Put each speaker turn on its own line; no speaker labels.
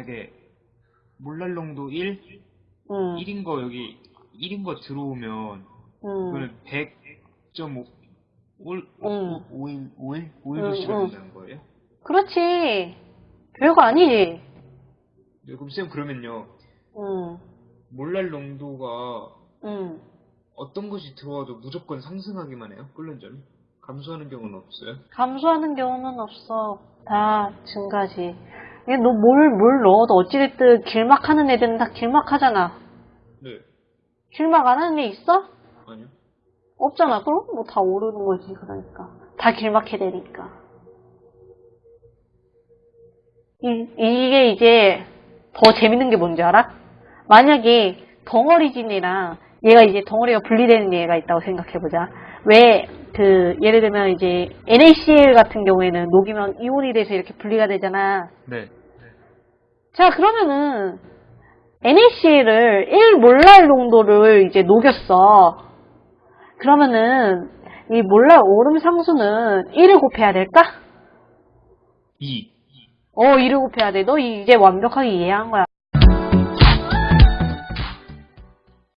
만약에 몰랄농도 1,
응,
1인 거 여기 1인 거 들어오면
응,
그거는 100.5 5일,
응.
5일, 5일? 5일도
응,
씌워야
응.
된다는 거예요?
그렇지. 별거 아니지.
네, 그럼 쌤 그러면요.
응,
몰랄 농도가
응.
어떤 것이 들어와도 무조건 상승하기만 해요? 끓는 점이? 감소하는 경우는 없어요?
감소하는 경우는 없어. 다 증가지. 이게 너 뭘, 뭘 넣어도 어찌됐든 길막 하는 애들은 다 길막 하잖아.
네.
길막 안 하는 애 있어?
아니요.
없잖아. 그럼 뭐 다 오르는 거지, 그러니까. 다 길막 해야 되니까. 이, 이게 이제 더 재밌는 게 뭔지 알아? 만약에 덩어리 진이랑 얘가 이제 덩어리가 분리되는 얘가 있다고 생각해보자. 왜, 그, 예를 들면 이제 NaCl 같은 경우에는 녹이면 이온이 돼서 이렇게 분리가 되잖아.
네.
자, 그러면은 NaCl을 1몰랄 농도를 이제 녹였어. 그러면은 이 몰랄 오름 상수는 1을 곱해야 될까?
2.
어, 1을 곱해야 돼. 너 이제 완벽하게 이해한 거야.